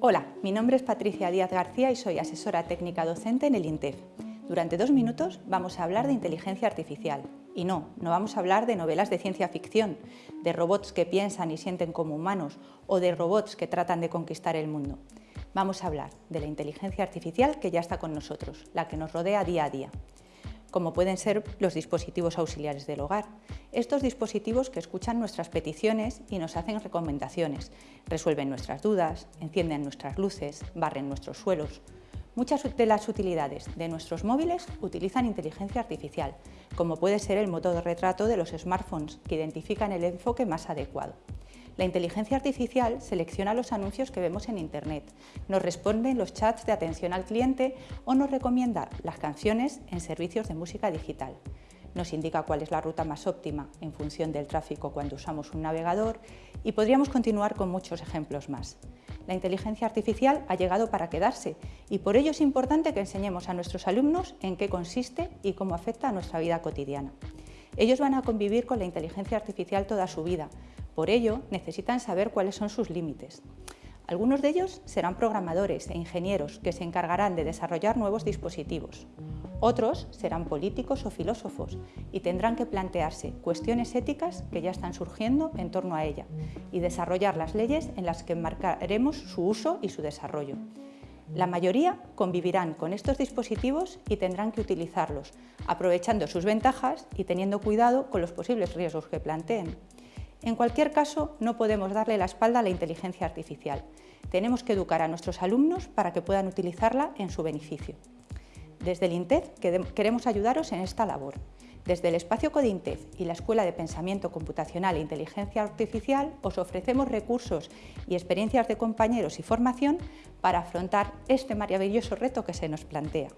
Hola, mi nombre es Patricia Díaz García y soy asesora técnica docente en el INTEF. Durante dos minutos vamos a hablar de inteligencia artificial. Y no, no vamos a hablar de novelas de ciencia ficción, de robots que piensan y sienten como humanos o de robots que tratan de conquistar el mundo. Vamos a hablar de la inteligencia artificial que ya está con nosotros, la que nos rodea día a día como pueden ser los dispositivos auxiliares del hogar. Estos dispositivos que escuchan nuestras peticiones y nos hacen recomendaciones, resuelven nuestras dudas, encienden nuestras luces, barren nuestros suelos. Muchas de las utilidades de nuestros móviles utilizan inteligencia artificial, como puede ser el motor de retrato de los smartphones, que identifican el enfoque más adecuado. La inteligencia artificial selecciona los anuncios que vemos en Internet, nos responde en los chats de atención al cliente o nos recomienda las canciones en servicios de música digital. Nos indica cuál es la ruta más óptima en función del tráfico cuando usamos un navegador y podríamos continuar con muchos ejemplos más. La inteligencia artificial ha llegado para quedarse y por ello es importante que enseñemos a nuestros alumnos en qué consiste y cómo afecta a nuestra vida cotidiana. Ellos van a convivir con la inteligencia artificial toda su vida, por ello, necesitan saber cuáles son sus límites. Algunos de ellos serán programadores e ingenieros que se encargarán de desarrollar nuevos dispositivos. Otros serán políticos o filósofos y tendrán que plantearse cuestiones éticas que ya están surgiendo en torno a ella y desarrollar las leyes en las que marcaremos su uso y su desarrollo. La mayoría convivirán con estos dispositivos y tendrán que utilizarlos, aprovechando sus ventajas y teniendo cuidado con los posibles riesgos que planteen. En cualquier caso, no podemos darle la espalda a la inteligencia artificial. Tenemos que educar a nuestros alumnos para que puedan utilizarla en su beneficio. Desde el INTEF queremos ayudaros en esta labor. Desde el espacio CODINTEF y la Escuela de Pensamiento Computacional e Inteligencia Artificial os ofrecemos recursos y experiencias de compañeros y formación para afrontar este maravilloso reto que se nos plantea.